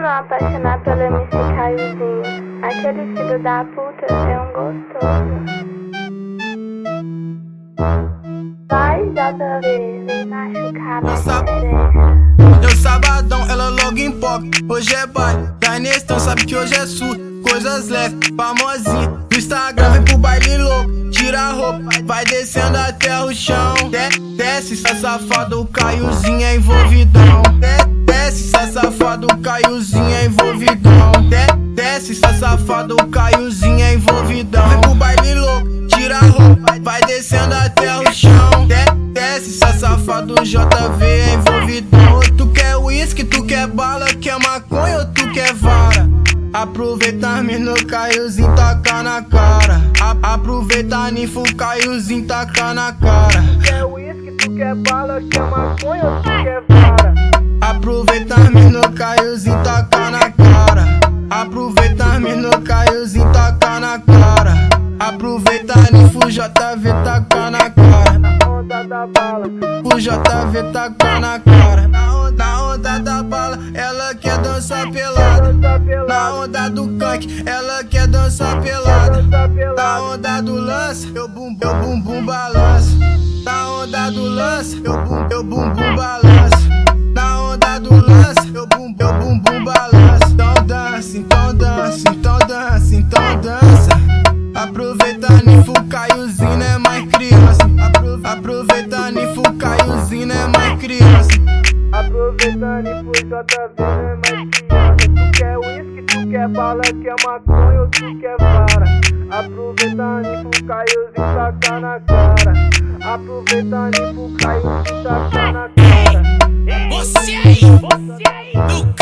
não apaixonar pelo MC Caiozinho? Aquele filho da puta é um gostoso. Vai, JV, vem machucar minha xereca. Eu sabadão, ela logo em pop. Hoje é baile, da Nestão, sabe que hoje é sul. Coisas leves, famosinha. No Instagram vem pro baile louco. Tira a roupa, vai descendo até o chão. De desce, essa safada, o Caiozinho é envolvidão. De desce, essa safada, o Caiozinho é envolvidão. De desce, essa safada, o Caiozinho é envolvidão. Vem pro baile louco, tira a roupa, vai descendo até o chão. De desce, essa safada, o JV é envolvidão. Tu quer uísque, tu quer bala, quer maconha ou tu quer vara? Aproveita no caiozinho, taca na cara. A aproveita ninfo, caiozinho, taca na cara. Quer uísque, tu quer bala, quer maconha ou tu quer vara? Aproveita no caiozinho, taca na cara. Aproveita no caiozinho, taca na cara. Aproveita ninfo, JV, taca na cara. O JV taca na cara. Na onda, da bala, ela quer dançar pelada. Na onda do canque, ela quer dançar pelada. Na onda do lance, eu bum, eu bum bum balanço. Na onda do lance, eu bum, eu bum bum balanço. Na onda do lance, eu bum, eu bum bum balanço. Então dança, então dança, então dança, então dança. Aproveita ninfo, caiozinho é mais criança. Apro- Aproveita ninfo, caiozinho é mais criança. Aproveitando e por JV, né, mais criança. Tu quer uísque, tu quer bala, quer maconha ou tu quer vara? Aproveitando e por caiozinho, taca na cara. Aproveitando e por caiozinho, taca na cara. Grila